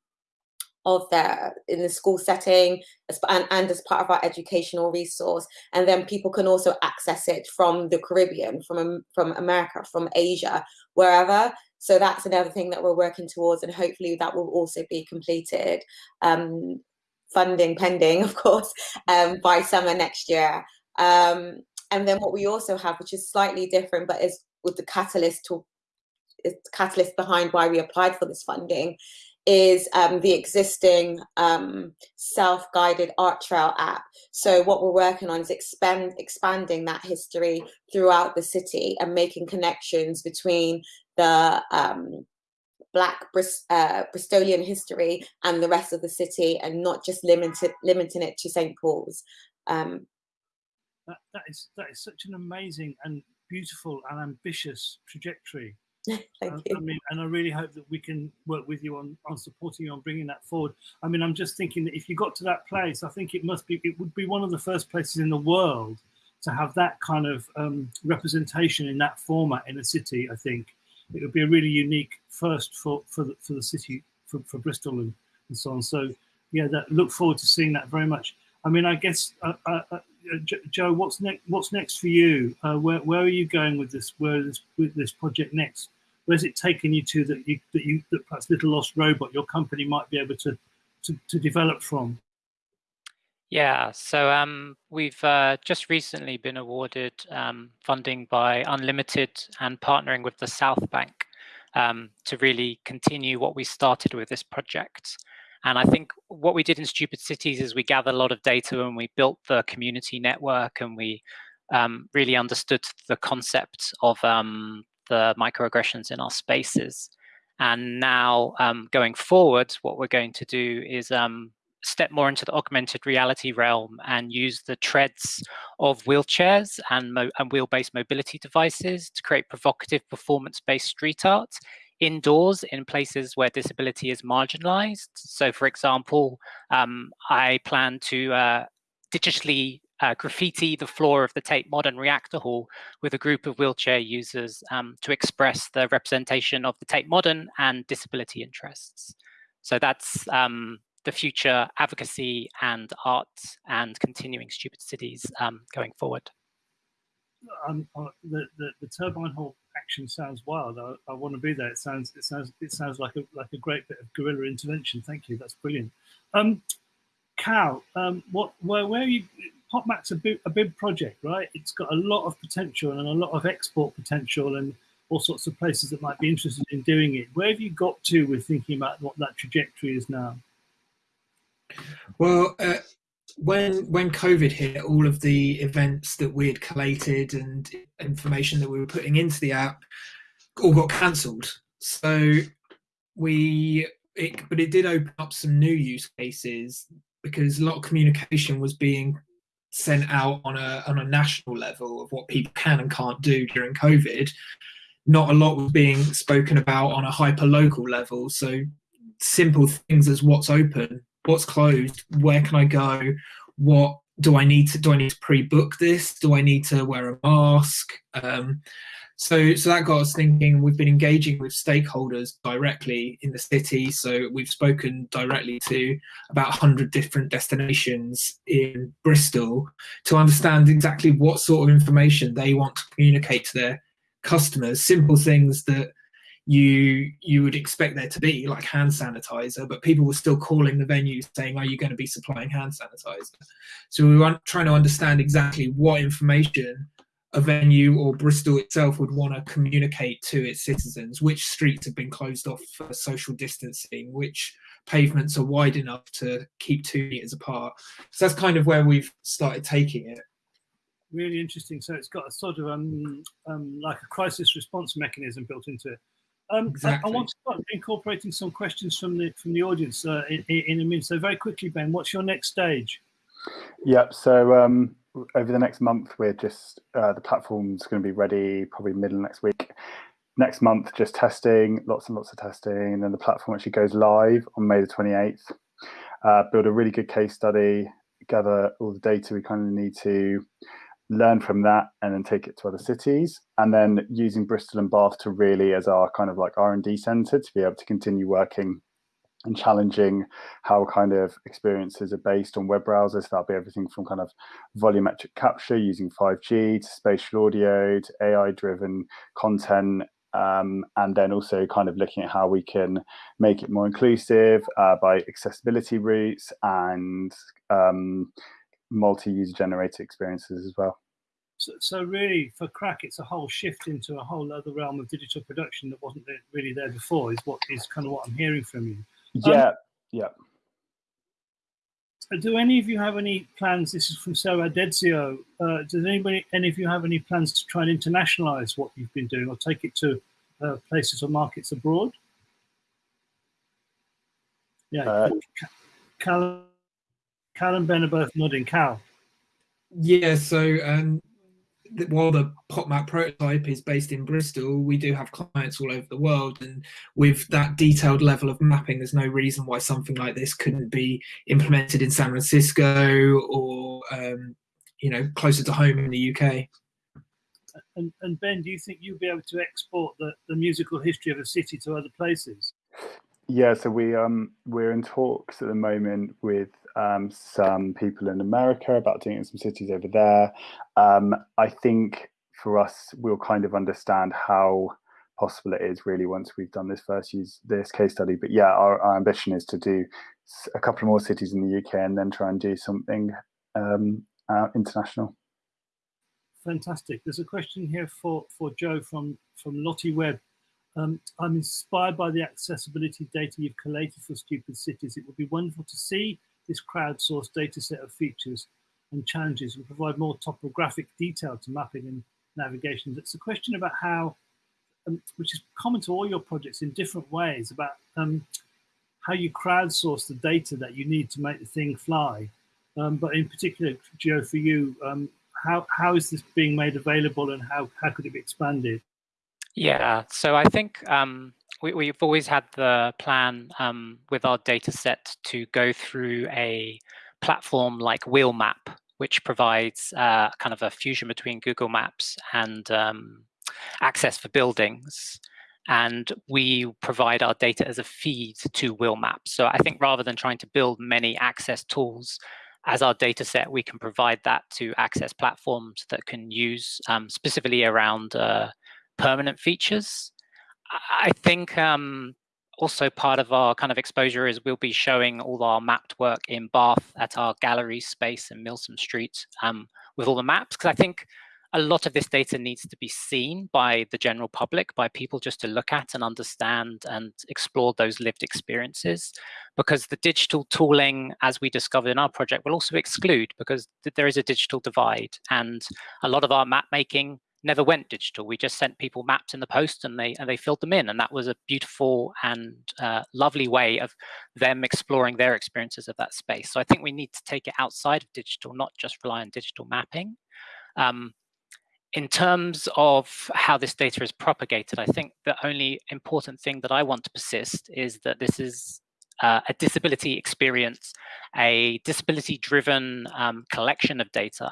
of their in the school setting and, and as part of our educational resource. And then people can also access it from the caribbean from from america from asia wherever so that's another thing that we're working towards and hopefully that will also be completed um, funding pending [LAUGHS] of course um, by summer next year. Um, and then what we also have, which is slightly different, but is with the catalyst to catalyst behind why we applied for this funding, is um, the existing um, self-guided art trail app. So what we're working on is expand, expanding that history throughout the city and making connections between the um, Black uh, Bristolian history and the rest of the city and not just limited, limiting it to St. Paul's. Um, that, that is that is such an amazing and beautiful and ambitious trajectory. [LAUGHS] Thank you. I mean, and I really hope that we can work with you on, on supporting you on bringing that forward. I mean, I'm just thinking that if you got to that place, I think it must be, it would be one of the first places in the world to have that kind of um, representation in that format in a city. I think it would be a really unique first for for the, for the city for, for Bristol and, and so on. So yeah, that look forward to seeing that very much. I mean, I guess uh, uh uh, Joe, what's next? What's next for you? Uh, where where are you going with this? Where this with this project next? Where's it taken you to that you that you that perhaps Little Lost Robot, your company might be able to to, to develop from? Yeah, so um, we've uh, just recently been awarded um, funding by Unlimited and partnering with the South Bank um, to really continue what we started with this project. And I think what we did in Stupid Cities is we gathered a lot of data and we built the community network and we um, really understood the concept of um, the microaggressions in our spaces. And now um, going forward, what we're going to do is um, step more into the augmented reality realm and use the treads of wheelchairs and, and wheel-based mobility devices to create provocative performance-based street art indoors in places where disability is marginalized. So for example, um, I plan to uh, digitally uh, graffiti the floor of the Tate Modern Reactor Hall with a group of wheelchair users um, to express the representation of the Tate Modern and disability interests. So that's um, the future advocacy and art and continuing stupid cities um, going forward. Um, uh, the, the, the turbine hall action sounds wild. I, I, want to be there. It sounds it sounds it sounds like a like a great bit of guerrilla intervention. Thank you. That's brilliant. Um, Cal, um, what where where are you? PopMap's a big, a big project, right? It's got a lot of potential and a lot of export potential and all sorts of places that might be interested in doing it. Where have you got to with thinking about what that trajectory is now? Well, uh, when when COVID hit, all of the events that we had collated and information that we were putting into the app all got cancelled. So we, it, but it did open up some new use cases because a lot of communication was being sent out on a on a national level of what people can and can't do during COVID. Not a lot was being spoken about on a hyper local level. So simple things as what's open what's closed where can i go? What do i need to do i need to pre-book this? Do i need to wear a mask? Um, so so that got us thinking. We've been engaging with stakeholders directly in the city. So we've spoken directly to about 100 different destinations in bristol to understand exactly what sort of information they want to communicate to their customers. Simple things that you you would expect there to be like hand sanitizer but people were still calling the venue saying are you going to be supplying hand sanitizer so we were trying to understand exactly what information a venue or bristol itself would want to communicate to its citizens which streets have been closed off for social distancing which pavements are wide enough to keep two meters apart. So that's kind of where we've started taking it. Really interesting. So it's got a sort of um, um like a crisis response mechanism built into it. Um, exactly. I, I, want to start incorporating some questions from the from the audience uh, in, in, a minute. So very quickly, Ben, what's your next stage? Yep. So um, over the next month, we're just uh, the platform's going to be ready probably middle next week. Next month, just testing, lots and lots of testing, and then the platform actually goes live on May the 28th. Uh, build a really good case study, gather all the data we kind of need to learn from that, and then take it to other cities. And then using Bristol and Bath to really as our kind of like R&D center to be able to continue working and challenging how kind of experiences are based on web browsers. That'll be everything from kind of volumetric capture using 5G to spatial audio to AI driven content. Um, and then also kind of looking at how we can make it more inclusive uh, by accessibility routes and um, multi-user generated experiences as well. So, so, really, for Crack, it's a whole shift into a whole other realm of digital production that wasn't really there before. Is what is kind of what I'm hearing from you. Yeah, um, yeah. Do any of you have any plans? This is from Sarah Dedzio. Uh, does anybody, any of you have any plans to try and internationalize what you've been doing or take it to uh, places or markets abroad? Yeah, uh, Cal and Ben are both nodding. Cal. Yeah, so um, while the PopMap prototype is based in Bristol, we do have clients all over the world. And with that detailed level of mapping, there's no reason why something like this couldn't be implemented in San Francisco or, um, you know, closer to home in the UK. And, and Ben, do you think you'll be able to export the, the musical history of a city to other places? Yeah, so we um we're in talks at the moment with um, some people in America about doing it in some cities over there. Um, I think for us, we'll kind of understand how possible it is really once we've done this first use this case study. But yeah, our, our ambition is to do a couple more cities in the UK and then try and do something um, uh, international. Fantastic. There's a question here for for Joe from from Lottie Webb. Um, I'm inspired by the accessibility data you've collated for Stupid Cities. It would be wonderful to see this crowdsourced data set of features and challenges and provide more topographic detail to mapping and navigation. It's a question about how, um, which is common to all your projects in different ways, about um, how you crowdsource the data that you need to make the thing fly. Um, but in particular, Joe, for you, um, how, how is this being made available and how, how could it be expanded? Yeah, so I think um, we, have always had the plan um, with our data set to go through a platform like Wheelmap, which provides uh, kind of a fusion between Google Maps and um, access for buildings. And we provide our data as a feed to Wheelmap. So I think rather than trying to build many access tools, as our data set, we can provide that to access platforms that can use um, specifically around uh, permanent features. I think um, also part of our kind of exposure is we'll be showing all our mapped work in Bath at our gallery space in Milsom Street um, with all the maps, because I think a lot of this data needs to be seen by the general public, by people just to look at and understand and explore those lived experiences. Because the digital tooling, as we discovered in our project, will also exclude because there is a digital divide. And a lot of our map making never went digital. We just sent people maps in the post and they and they filled them in, and that was a beautiful and uh, lovely way of them exploring their experiences of that space. So I think we need to take it outside of digital, not just rely on digital mapping. Um, in terms of how this data is propagated, I think the only important thing that I want to persist is that this is uh, a disability experience, a disability-driven um, collection of data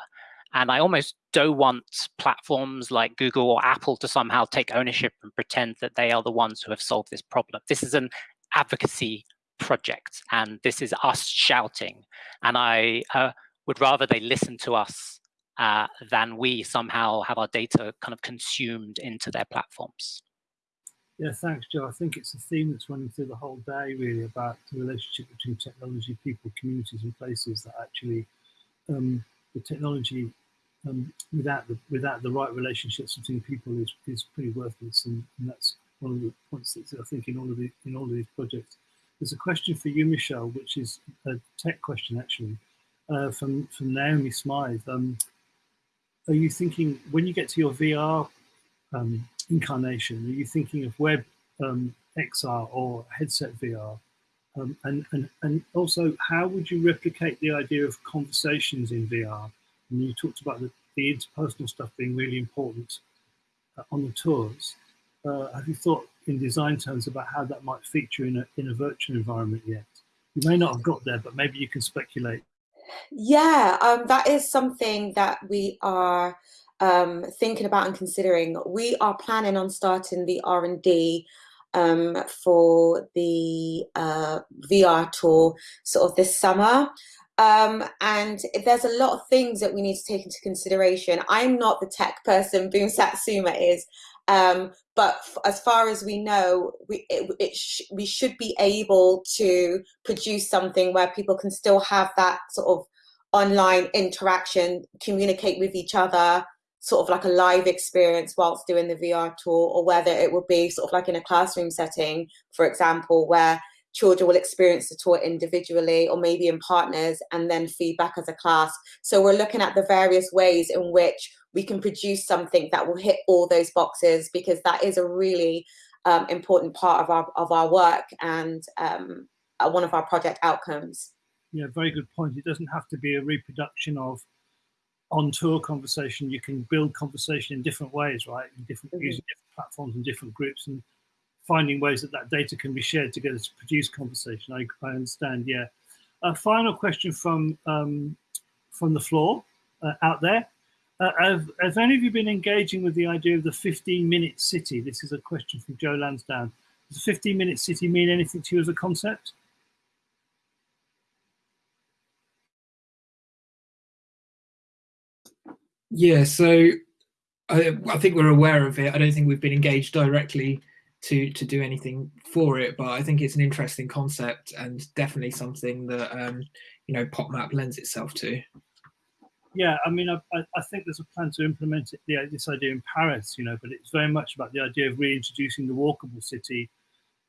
and I almost don't want platforms like Google or Apple to somehow take ownership and pretend that they are the ones who have solved this problem. This is an advocacy project, and this is us shouting. And I uh, would rather they listen to us uh, than we somehow have our data kind of consumed into their platforms. Yeah, thanks, Joe. I think it's a theme that's running through the whole day, really, about the relationship between technology, people, communities, and places that actually um, the technology um, without the without the right relationships between people is, is pretty worthless, and, and that's one of the points that I think in all of the in all of these projects. there's a question for you, Michelle, which is a tech question actually, uh, from from Naomi Smythe. Um, are you thinking when you get to your VR um, incarnation, are you thinking of web um, XR or headset VR? Um, and, and, and also, how would you replicate the idea of conversations in VR? And you talked about the, the interpersonal stuff being really important uh, on the tours. Uh, have you thought in design terms about how that might feature in a, in a virtual environment yet? You may not have got there, but maybe you can speculate. Yeah, um, that is something that we are um, thinking about and considering. We are planning on starting the R&D um, for the uh, VR tour sort of this summer. Um, and there's a lot of things that we need to take into consideration. I'm not the tech person, [LAUGHS] Boom Satsuma is, um, but as far as we know, we, it, it sh we should be able to produce something where people can still have that sort of online interaction, communicate with each other, sort of like a live experience whilst doing the VR tour, or whether it would be sort of like in a classroom setting, for example, where children will experience the tour individually or maybe in partners and then feedback as a class. So we're looking at the various ways in which we can produce something that will hit all those boxes because that is a really um, important part of our, of our work and um, one of our project outcomes. Yeah, very good point. It doesn't have to be a reproduction of on tour conversation, you can build conversation in different ways, right? In different mm -hmm. using different platforms and different groups, and finding ways that that data can be shared together to produce conversation. I, I understand. Yeah. A final question from um, from the floor uh, out there. Uh, have, have any of you been engaging with the idea of the 15-minute city? This is a question from Joe Lansdowne. Does the 15-minute city mean anything to you as a concept? Yeah, so I, I, think we're aware of it. I don't think we've been engaged directly to to do anything for it, but I think it's an interesting concept and definitely something that um, you know PopMap lends itself to. Yeah, I mean, I, I think there's a plan to implement it, this idea in Paris, you know, but it's very much about the idea of reintroducing the walkable city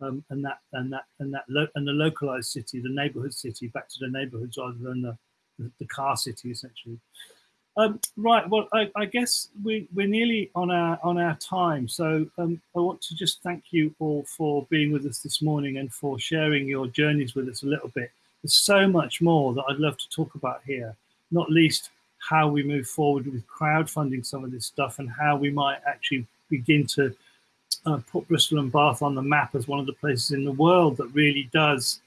um, and that and that and that and the localized city, the neighborhood city, back to the neighborhoods rather than the, the, the car city, essentially. Um, right. Well, I, I, guess we, we're nearly on our on our time. So um, I want to just thank you all for being with us this morning and for sharing your journeys with us a little bit. There's so much more that I'd love to talk about here, not least how we move forward with crowdfunding some of this stuff and how we might actually begin to uh, put Bristol and Bath on the map as one of the places in the world that really does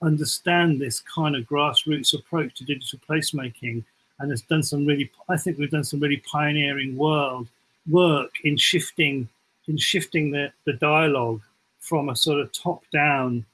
understand this kind of grassroots approach to digital placemaking and has done some really, I think we've done some really pioneering world work in shifting, in shifting the, the dialogue from a sort of top down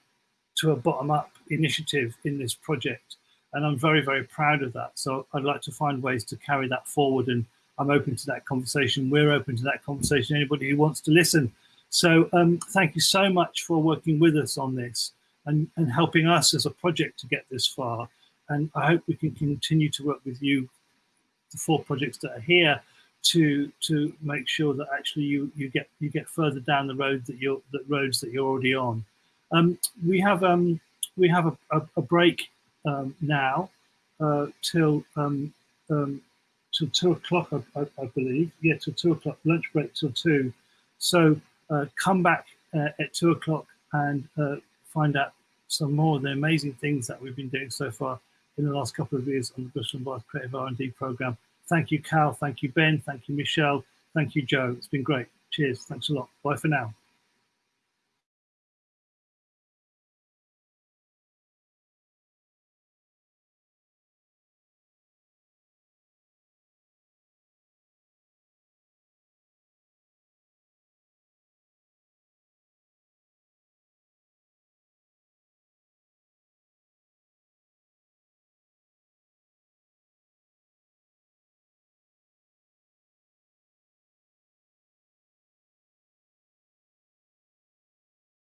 to a bottom up initiative in this project. And I'm very, very proud of that. So I'd like to find ways to carry that forward and I'm open to that conversation. We're open to that conversation, anybody who wants to listen. So um, thank you so much for working with us on this and, and helping us as a project to get this far. And I hope we can continue to work with you, the four projects that are here, to to make sure that actually you you get you get further down the road that you're the roads that you're already on. Um, we have um, we have a, a, a break um, now uh, till um, um, till two o'clock, I, I, I, believe. Yeah, till two o'clock. Lunch break till two. So uh, come back uh, at two o'clock and uh, find out some more of the amazing things that we've been doing so far in the last couple of years on the Bristol and Bath Creative R&D program. Thank you, Cal. Thank you, Ben. Thank you, Michelle. Thank you, Joe. It's been great. Cheers. Thanks a lot. Bye for now.